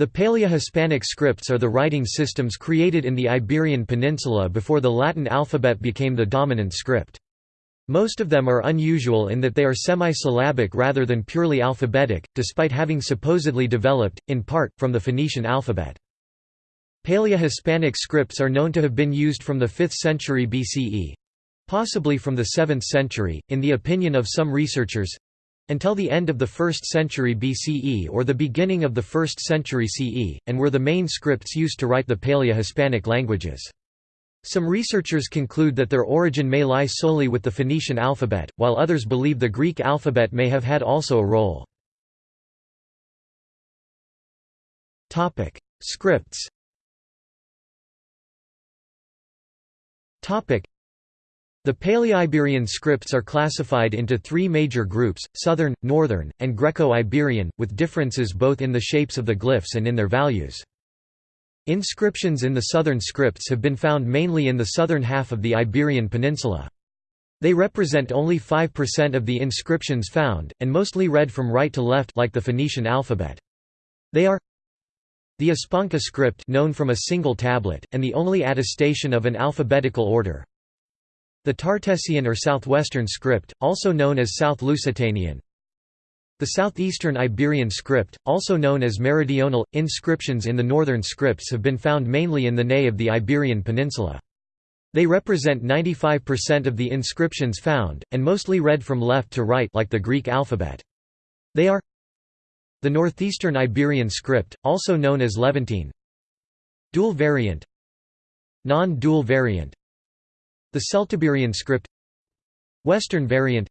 The Paleo-Hispanic scripts are the writing systems created in the Iberian Peninsula before the Latin alphabet became the dominant script. Most of them are unusual in that they are semi-syllabic rather than purely alphabetic, despite having supposedly developed, in part, from the Phoenician alphabet. Paleo-Hispanic scripts are known to have been used from the 5th century BCE—possibly from the 7th century, in the opinion of some researchers, until the end of the 1st century BCE or the beginning of the 1st century CE, and were the main scripts used to write the Paleo-Hispanic languages. Some researchers conclude that their origin may lie solely with the Phoenician alphabet, while others believe the Greek alphabet may have had also a role. Scripts the Paleo-Iberian scripts are classified into three major groups, Southern, Northern, and Greco-Iberian, with differences both in the shapes of the glyphs and in their values. Inscriptions in the southern scripts have been found mainly in the southern half of the Iberian Peninsula. They represent only 5% of the inscriptions found, and mostly read from right to left like the Phoenician alphabet. They are the Espanca script known from a single tablet, and the only attestation of an alphabetical order, the Tartessian or Southwestern script, also known as South Lusitanian. The Southeastern Iberian script, also known as Meridional, inscriptions in the northern scripts have been found mainly in the Ney of the Iberian Peninsula. They represent 95% of the inscriptions found, and mostly read from left to right like the Greek alphabet. They are the Northeastern Iberian script, also known as Levantine Dual variant Non-dual variant the Celtiberian script. Western variant.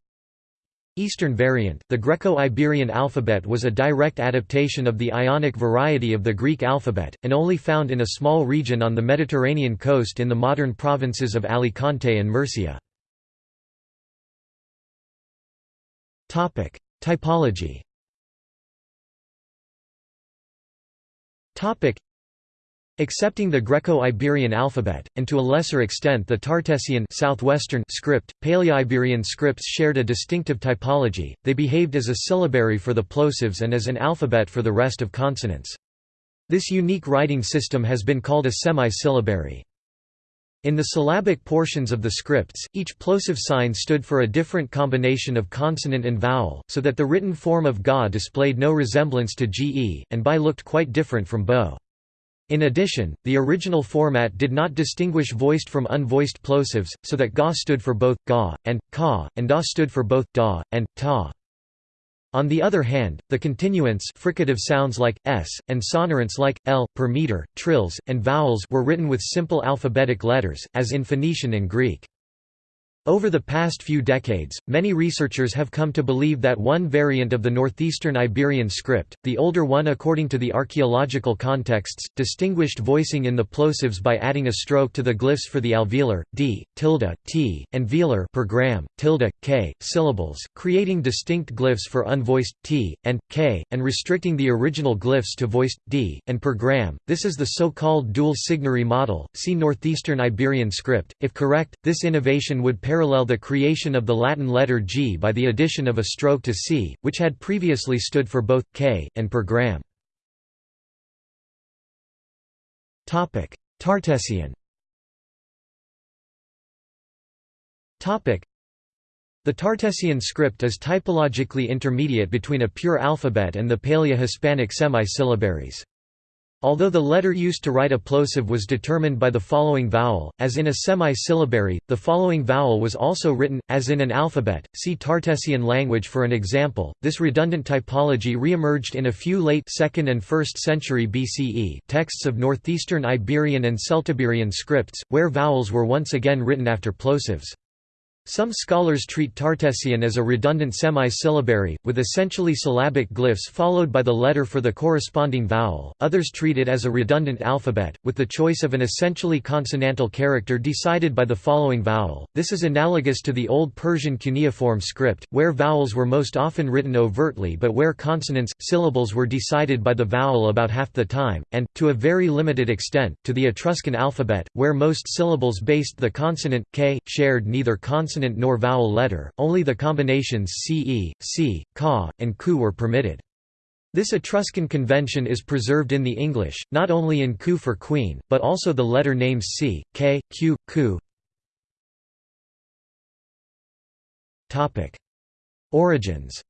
Eastern variant. The Greco-Iberian alphabet was a direct adaptation of the Ionic variety of the Greek alphabet, and only found in a small region on the Mediterranean coast in the modern provinces of Alicante and Murcia. Typology Accepting the Greco-Iberian alphabet, and to a lesser extent the Tartessian southwestern script, Paleo-Iberian scripts shared a distinctive typology, they behaved as a syllabary for the plosives and as an alphabet for the rest of consonants. This unique writing system has been called a semi-syllabary. In the syllabic portions of the scripts, each plosive sign stood for a different combination of consonant and vowel, so that the written form of ga displayed no resemblance to ge, and bi looked quite different from bo. In addition, the original format did not distinguish voiced from unvoiced plosives, so that ga stood for both ga and ka, and da stood for both da and ta. On the other hand, the continuants fricative sounds like s and sonorants like l per meter, trills, and vowels were written with simple alphabetic letters, as in Phoenician and Greek. Over the past few decades, many researchers have come to believe that one variant of the northeastern Iberian script, the older one according to the archaeological contexts, distinguished voicing in the plosives by adding a stroke to the glyphs for the alveolar, d, tilde, t, and velar per gram, tilde, k, syllables, creating distinct glyphs for unvoiced, t, and, k, and restricting the original glyphs to voiced, d, and per gram. This is the so-called dual signary model, see northeastern Iberian script. If correct, this innovation would parallel the creation of the Latin letter G by the addition of a stroke to C, which had previously stood for both K and per gram. Topic: Tartessian Topic: The Tartessian script is typologically intermediate between a pure alphabet and the Paleo-Hispanic semi-syllabaries. Although the letter used to write a plosive was determined by the following vowel, as in a semi-syllabary, the following vowel was also written, as in an alphabet. See Tartessian language for an example. This redundant typology re-emerged in a few late 2nd and 1st century BCE texts of northeastern Iberian and Celtiberian scripts, where vowels were once again written after plosives. Some scholars treat Tartessian as a redundant semi-syllabary, with essentially syllabic glyphs followed by the letter for the corresponding vowel, others treat it as a redundant alphabet, with the choice of an essentially consonantal character decided by the following vowel. This is analogous to the Old Persian cuneiform script, where vowels were most often written overtly but where consonants, syllables were decided by the vowel about half the time, and, to a very limited extent, to the Etruscan alphabet, where most syllables based the consonant, k, shared neither consonant consonant nor vowel letter, only the combinations ce, si, ka, and ku were permitted. This Etruscan convention is preserved in the English, not only in ku for queen, but also the letter names c, k, q, ku. Origins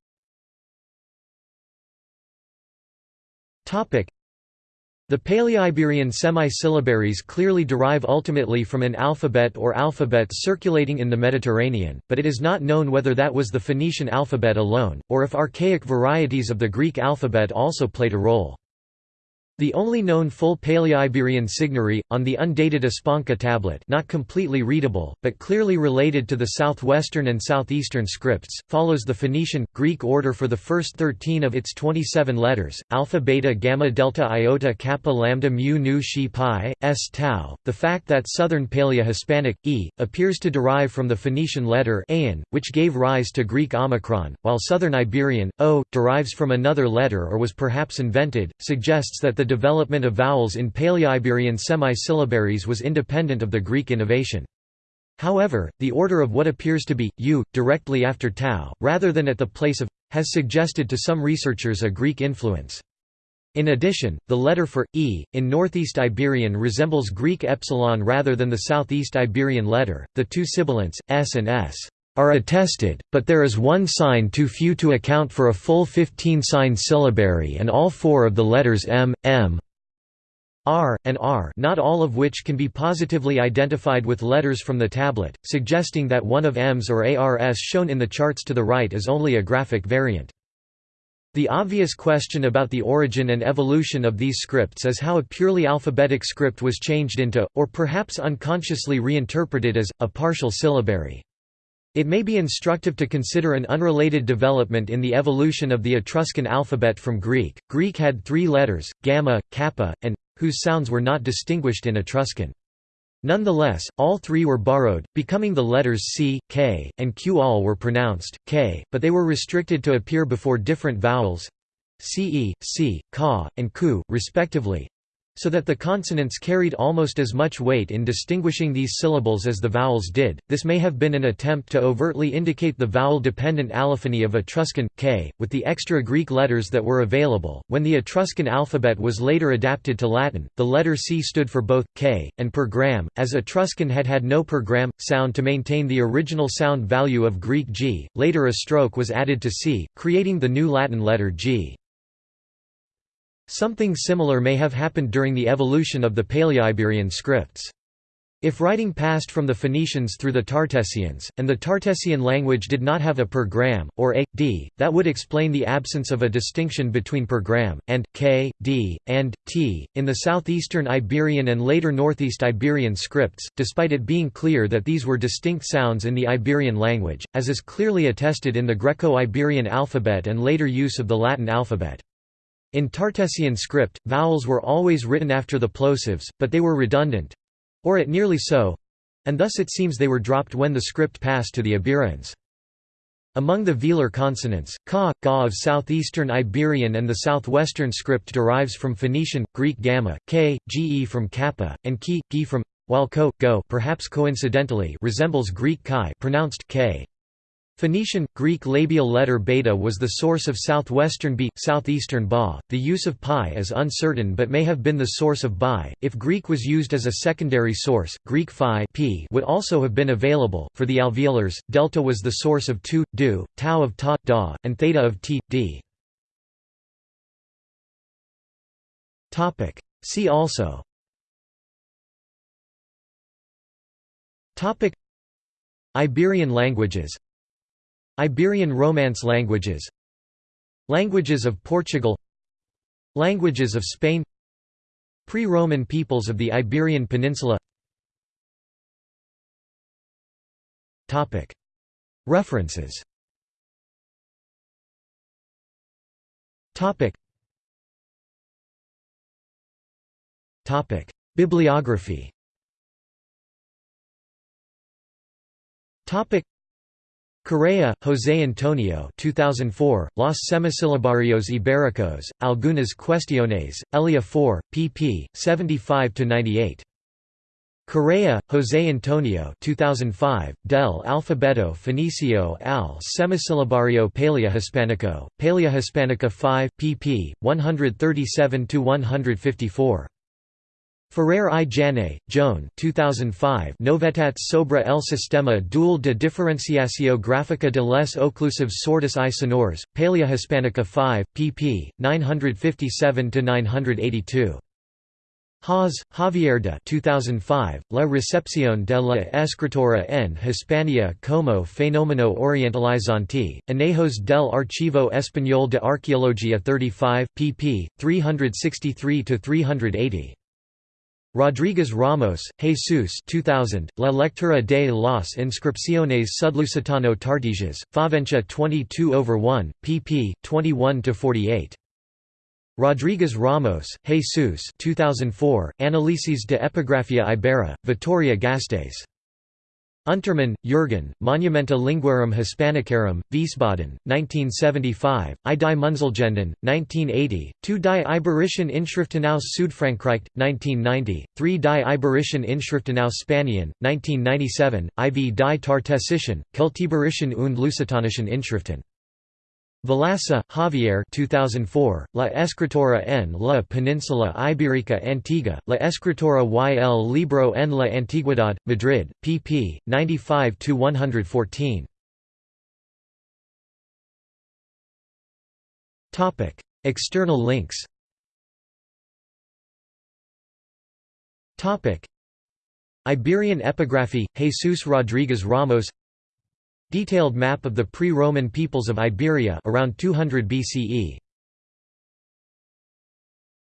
the Paleo-Iberian semi-syllabaries clearly derive ultimately from an alphabet or alphabets circulating in the Mediterranean, but it is not known whether that was the Phoenician alphabet alone, or if archaic varieties of the Greek alphabet also played a role. The only known full Paleo-Iberian signary, on the undated Espanca tablet not completely readable, but clearly related to the southwestern and southeastern scripts, follows the Phoenician, Greek order for the first 13 of its 27 letters, alpha beta gamma delta iota kappa lambda mu nu xi pi, s tau. The fact that southern Paleo-Hispanic, e, appears to derive from the Phoenician letter ain, which gave rise to Greek omicron, while southern Iberian, o, derives from another letter or was perhaps invented, suggests that the development of vowels in Paleo-Iberian semi-syllabaries was independent of the Greek innovation. However, the order of what appears to be u directly after tau, rather than at the place of has suggested to some researchers a Greek influence. In addition, the letter for e in Northeast Iberian resembles Greek epsilon rather than the Southeast Iberian letter. The two sibilants s and s are attested, but there is one sign too few to account for a full 15-sign syllabary and all four of the letters m, m, r, and r not all of which can be positively identified with letters from the tablet, suggesting that one of m's or ars shown in the charts to the right is only a graphic variant. The obvious question about the origin and evolution of these scripts is how a purely alphabetic script was changed into, or perhaps unconsciously reinterpreted as, a partial syllabary. It may be instructive to consider an unrelated development in the evolution of the Etruscan alphabet from Greek. Greek had three letters, gamma, kappa, and whose sounds were not distinguished in Etruscan. Nonetheless, all three were borrowed, becoming the letters C, K, and Q. All were pronounced K, but they were restricted to appear before different vowels ce, c, ka, and ku, respectively, so that the consonants carried almost as much weight in distinguishing these syllables as the vowels did. This may have been an attempt to overtly indicate the vowel-dependent allophony of Etruscan k, with the extra Greek letters that were available. When the Etruscan alphabet was later adapted to Latin, the letter c stood for both k and per gram, as Etruscan had had no per gram sound to maintain the original sound value of Greek g. Later a stroke was added to c, creating the new Latin letter g. Something similar may have happened during the evolution of the Paleo-Iberian scripts. If writing passed from the Phoenicians through the Tartessians, and the Tartessian language did not have a per gram, or a, d, that would explain the absence of a distinction between per gram, and, k, d, and, t, in the southeastern Iberian and later northeast Iberian scripts, despite it being clear that these were distinct sounds in the Iberian language, as is clearly attested in the Greco-Iberian alphabet and later use of the Latin alphabet. In Tartessian script, vowels were always written after the plosives, but they were redundant—or at nearly so—and thus it seems they were dropped when the script passed to the Iberians. Among the velar consonants, ka, ga of southeastern Iberian and the southwestern script derives from Phoenician, Greek gamma, k, ge from kappa, and ki, gi from, while ko, go perhaps coincidentally resembles Greek chi pronounced k. Phoenician, Greek labial letter beta was the source of southwestern b, southeastern ba. The use of pi is uncertain but may have been the source of bi. If Greek was used as a secondary source, Greek phi p would also have been available. For the alveolars, delta was the source of tu, du, tau of ta, da, and theta of t, d. Topic. See also. Topic. Iberian languages Iberian Romance languages Languages of Portugal Languages of Spain Pre-Roman peoples of the Iberian Peninsula. References. Bibliography Correa, José Antonio 2004, Los Semisilabarios Ibéricos, Algunas Cuestiones, ELEA 4, pp. 75–98. Correa, José Antonio 2005, Del Alfabeto Fenicio al Semisilabario Paleohispanico, Paleohispanica 5, pp. 137–154. Ferrer i Jané, Joan 2005 Novetats sobre el sistema dual de diferenciació gráfica de les oclusives sordas i sonores, Paleohispanica 5, pp. 957–982. Hoz, Javier de 2005, La recepción de la escritura en Hispania como fenómeno orientalizante, Anejos del Archivo Español de Arqueología 35, pp. 363–380. Rodríguez Ramos, Jesus 2000, La lectura de las inscripciones sudlusitano tartesias, Faventia 22 over 1, pp. 21–48. Rodríguez Ramos, Jesus 2004, Análisis de Epigrafía Ibera, Vitoria Gasteiz. Untermann, Jürgen, Monumenta Linguarum Hispanicarum, Wiesbaden, 1975, I die Münzlegenden, 1980, 2 die Iberischen Inschriften aus Südfrankreich, 1990, 3 die Iberischen Inschriften aus Spanien, 1997, IV die Tartessischen, Keltiberischen und Lusitanischen Inschriften. Velaza, Javier 2004, La Escritura en la Península Ibérica Antigua, La Escritura y el Libro en la Antigüedad, Madrid, pp. 95–114. External links Iberian epigraphy, Jesus Rodriguez Ramos Detailed map of the pre-Roman peoples of Iberia around 200 BCE